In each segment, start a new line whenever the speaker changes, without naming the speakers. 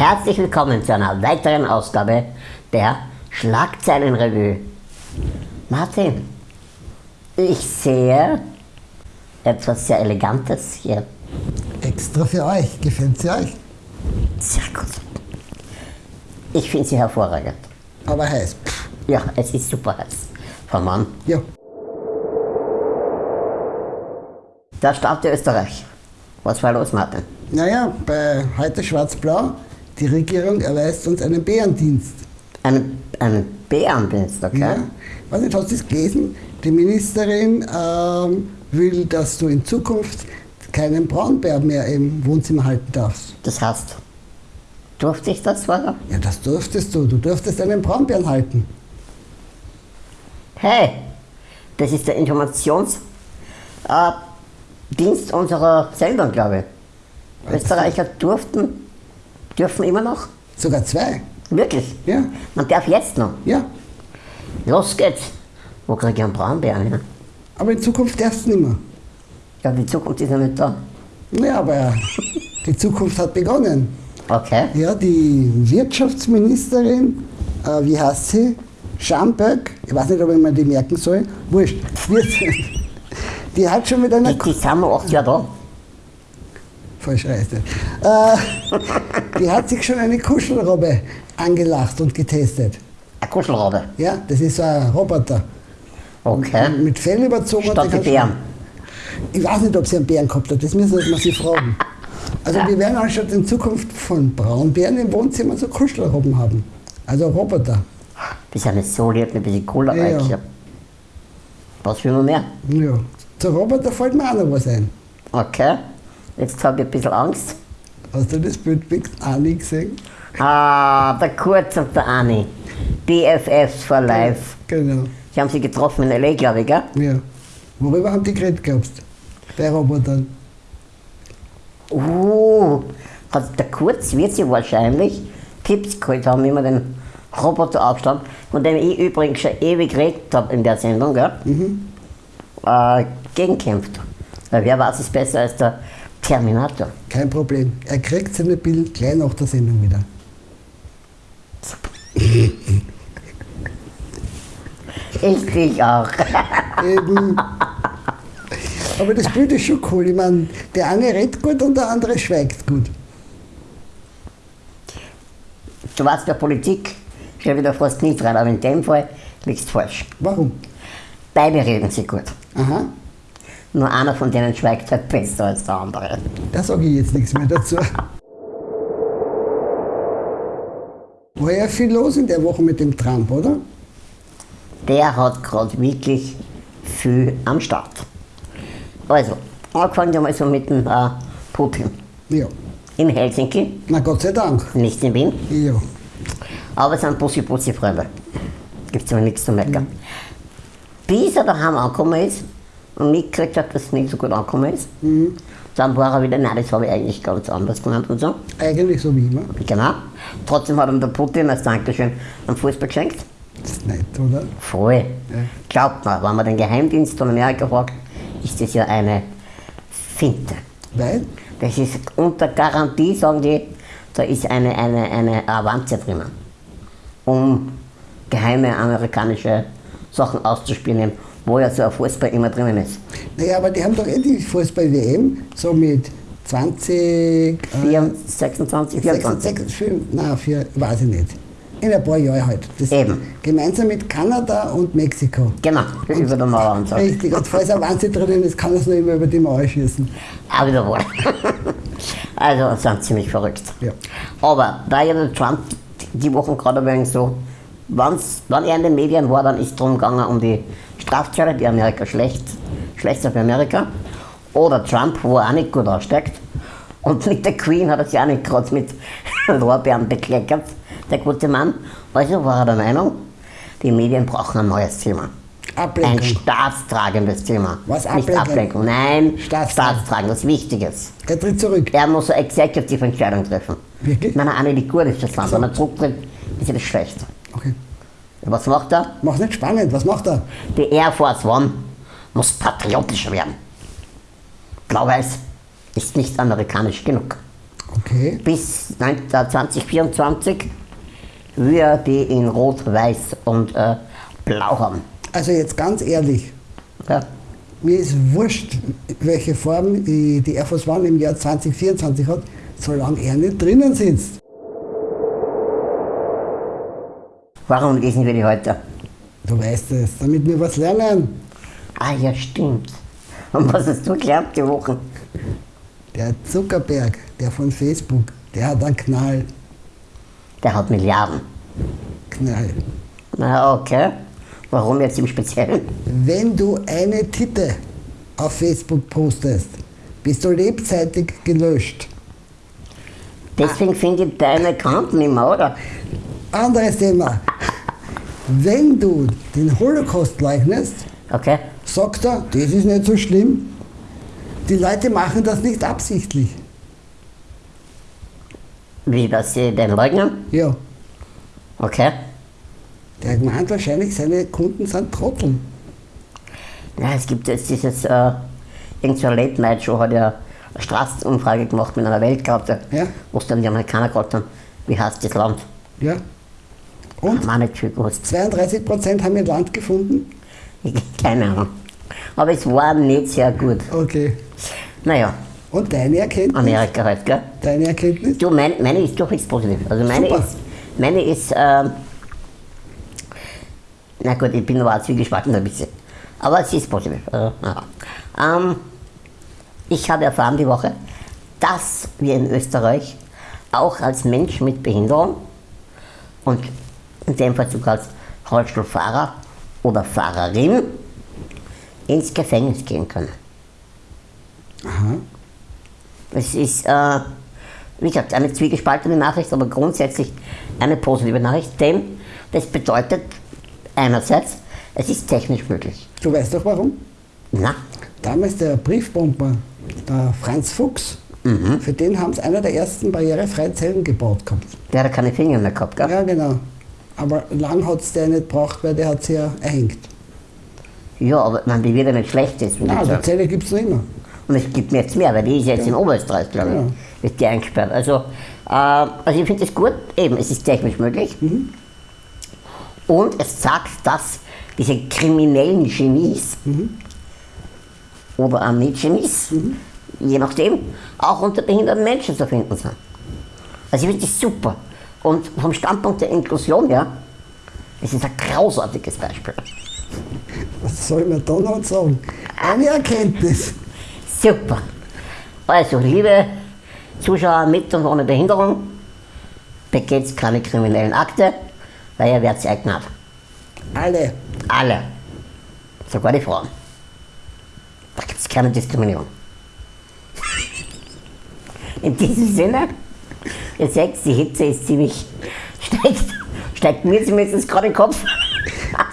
Herzlich willkommen zu einer weiteren Ausgabe der Schlagzeilenrevue. Martin, ich sehe etwas sehr Elegantes hier.
Extra für euch. Gefällt sie euch?
Sehr gut. Ich finde sie hervorragend.
Aber heiß.
Ja, es ist super heiß. Frau Mann,
Ja.
der Staat Österreich. Was war los, Martin?
Naja, bei heute Schwarz-Blau, die Regierung erweist uns einen Bärendienst.
Einen, einen Bärendienst, okay?
Ja. Weiß nicht, hast du das gelesen? Die Ministerin ähm, will, dass du in Zukunft keinen Braunbär mehr im Wohnzimmer halten darfst.
Das heißt, durfte ich das vorher?
Ja, das durftest du. Du durftest einen Braunbären halten.
Hey, das ist der Informationsdienst äh, unserer Sendung, glaube ich. Österreicher durften, dürfen immer noch?
Sogar zwei.
Wirklich?
Ja.
Man darf jetzt noch.
Ja.
Los geht's. Wo kriege ich einen Braunbären her?
Aber in Zukunft darfst du nicht mehr.
Ja, die Zukunft ist noch nicht da.
Ja, aber die Zukunft hat begonnen.
Okay.
Ja, die Wirtschaftsministerin, äh, wie heißt sie? Schamberg, ich weiß nicht, ob ich mir die merken soll, wurscht. Die hat schon mit einer.
Die, die sind noch acht Jahre da.
Falsch heißt es. Äh, die hat sich schon eine Kuschelrobbe angelacht und getestet.
Ein Kuschelrabe.
Ja, das ist so ein Roboter.
Okay.
Mit Fell überzogen. und
Statt
die schon-
Bären.
Ich weiß nicht, ob sie einen Bären gehabt hat, das müssen wir sie fragen. Also wir werden anstatt in Zukunft von Braunbären im Wohnzimmer so Kuschelrobben haben. Also Roboter.
Die sind nicht so lieb, ein bisschen cooler
Ja, ja.
Was will man mehr?
Ja. Zu Roboter fällt mir auch noch was ein.
Okay. Jetzt habe ich ein bisschen Angst.
Hast du das Bild mit Anni gesehen?
Ah, der Kurz und der Anni. BFFs for Life.
Genau.
Sie haben sie getroffen in L.A., glaube ich, gell?
Ja. Worüber haben die geredet glaubst du? Bei Robotern.
Uh, hat der Kurz wird sie wahrscheinlich Tipps geholt haben, wie man den Roboter aufstand, von dem ich übrigens schon ewig geredet habe in der Sendung, gell? Äh, gegenkämpft. Weil wer weiß es besser als der Terminator?
Kein Problem. Er kriegt seine Bild gleich nach der Sendung wieder.
Ich dich auch.
Eben. Aber das Bild ist schon cool. Ich meine, der eine redet gut und der andere schweigt gut.
Du weißt, der Politik steht wieder fast nicht rein, aber in dem Fall liegst du falsch.
Warum?
Beide reden sie gut.
Aha,
Nur einer von denen schweigt halt besser als der andere.
da sage ich jetzt nichts mehr dazu. War ja viel los in der Woche mit dem Trump, oder?
Der hat gerade wirklich viel am Start. Also, angefangen wir so mit dem äh, Putin.
Ja.
In Helsinki,
Na Gott sei Dank.
nicht in Wien,
Ja.
aber es sind Bussi-Bussi-Freunde. Gibt aber nichts zu meckern. Bis er daheim angekommen ist und mitgekriegt hat, dass es nicht so gut angekommen ist, dann war er wieder, nein, das habe ich eigentlich ganz anders gemeint und so.
Eigentlich so wie immer.
Genau. Trotzdem hat ihm der Putin als Dankeschön einen Fußball geschenkt.
Das ist nett, oder?
Voll.
Ja.
Glaubt mal, wenn man den Geheimdienst von Amerika fragt, ist das ja eine Finte.
Weil?
Das ist unter Garantie, sagen die, da ist eine, eine, eine Avanze drinnen, um geheime amerikanische Sachen auszuspielen, wo ja so ein Fußball immer drinnen ist.
Naja, aber die haben doch eh die Fußball-WM so mit 20, äh,
4, 26, 24.
66, fünf- nein, vier, weiß ich nicht. In ein paar Jahren halt. Das
Eben.
Gemeinsam mit Kanada und Mexiko.
Genau, über der Mauer und so.
Richtig, und falls ein Wahnsinn drinnen ist, kann es noch immer über die Mauer schießen.
Auch wieder wohl. also sind ziemlich verrückt.
Ja.
Aber da ja der Trump die Wochen gerade wenig so, wenn's, wenn er in den Medien war, dann ist es darum gegangen um die Strafzölle, die Amerika schlecht, schlechter für Amerika. Oder Trump, wo er auch nicht gut aussteigt. Und mit der Queen hat er sich auch nicht gerade mit Lorbeeren bekleckert, der gute Mann. Also war er der Meinung, die Medien brauchen ein neues Thema. Ein
Ablenkung.
staatstragendes Thema.
Was,
Nicht
Ablenkung?
Ablenkung, nein,
Staatstragend.
staatstragendes, Wichtiges.
Er tritt zurück.
Er muss eine executive Entscheidung treffen.
Wirklich?
Er eine nicht gut ist, das Land,
So.
wenn er zurücktritt, ist ja das schlecht. Was macht er?
Mach's nicht spannend, was macht er?
Die Air Force One muss patriotischer werden. Blau-Weiß ist nicht amerikanisch genug.
Okay.
bis 19 2024 wir die in Rot, Weiß und äh, Blau haben.
Also jetzt ganz ehrlich,
Ja.
mir ist wurscht, welche Form die Air Force One im Jahr 2024 hat, solange er nicht drinnen sitzt.
Warum lesen wir die heute?
Du weißt es, damit wir was lernen.
Ah ja, stimmt. Und was hast du gelernt die Woche?
Der Zuckerberg, der von Facebook, der hat einen Knall.
Der hat Milliarden.
Knall.
Na okay. Warum jetzt im Speziellen?
Wenn du eine Titte auf Facebook postest, bist du lebzeitig gelöscht.
Deswegen finde ich deine Account nicht mehr, oder?
Anderes Thema. Wenn du den Holocaust leugnest,
Okay.
sagt er, das ist nicht so schlimm. Die Leute machen das nicht absichtlich.
Wie, dass sie den leugnen?
Ja,
Okay.
der meint wahrscheinlich, seine Kunden sind Trotteln.
Ja, es gibt jetzt dieses, äh, irgend so eine Late-Night-Show, hat ja eine Straßenumfrage gemacht mit einer Weltkarte,
Ja.
wo es dann die Amerikaner gefragt haben, wie heißt das Land?
Ja. Und
Haben wir nicht viel gewusst.
32 Prozent haben ihr Land gefunden.
Keine Ahnung. Aber es war nicht sehr gut.
Okay.
Naja,
Und deine Erkenntnis?
Amerika halt, gell?
Deine Erkenntnis?
Du, mein, meine ist durchwegs positiv. Also meine
Super.
ist, meine ist, ähm, na gut, ich bin aber auch zwiegespalten ein bisschen. Aber sie ist positiv. Also, ähm, ich habe erfahren die Woche, dass wir in Österreich auch als Mensch mit Behinderung und in dem Fall sogar als Rollstuhlfahrer oder Fahrerin ins Gefängnis gehen können.
Aha.
Es ist, äh, wie gesagt, eine zwiegespaltene Nachricht, aber grundsätzlich eine positive Nachricht, denn das bedeutet einerseits, es ist technisch möglich.
Du weißt doch warum?
Na,
Damals der Briefbomber, der Franz Fuchs,
Mhm.
für den haben sie einer der ersten barrierefreien Zellen gebaut gehabt.
der hat keine Finger mehr gehabt, gell?
Ja, genau. Aber lang hat es der nicht gebraucht, weil der hat sie ja erhängt.
Ja, aber man, die wird ja nicht schlecht ist.
Nein, die Zelle gibt es noch immer.
Und es gibt mir jetzt mehr, weil die ist jetzt in Oberösterreich, glaube ich,
Ja.
ist die eingesperrt. Also, äh, also ich finde es gut, eben, es ist technisch möglich. Und es sagt, dass diese kriminellen Genies oder auch nicht Genies, je nachdem, auch unter behinderten Menschen zu finden sind. Also ich finde das super. Und vom Standpunkt der Inklusion her, es ist ein großartiges Beispiel.
Was soll man da noch sagen? Eine Erkenntnis.
Super. Also, liebe Zuschauer mit und ohne Behinderung, begeht keine kriminellen Akte, weil ihr werdet knapp.
Alle.
Alle. Sogar die Frauen. Da gibt es keine Diskriminierung. In diesem Sinne, ihr seht, die Hitze ist ziemlich, steigt, steigt mir zumindest gerade im Kopf.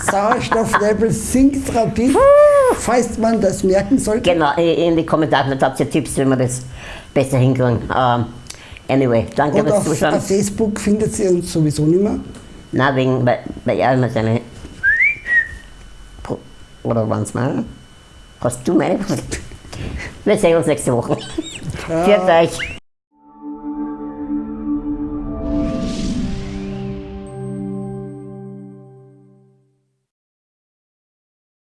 Sauerstofflevel sinkt rapid, falls man das merken sollte.
Genau, in die Kommentare habt ihr Tipps, wie wir das besser hinkriegen. Ähm, anyway, danke fürs Zuschauen.
auf Facebook findet ihr uns sowieso nicht mehr.
Na, wegen, weil, weil er immer seine. Oder waren's meine? Hast du meine? Wir sehen uns nächste Woche. Viert euch.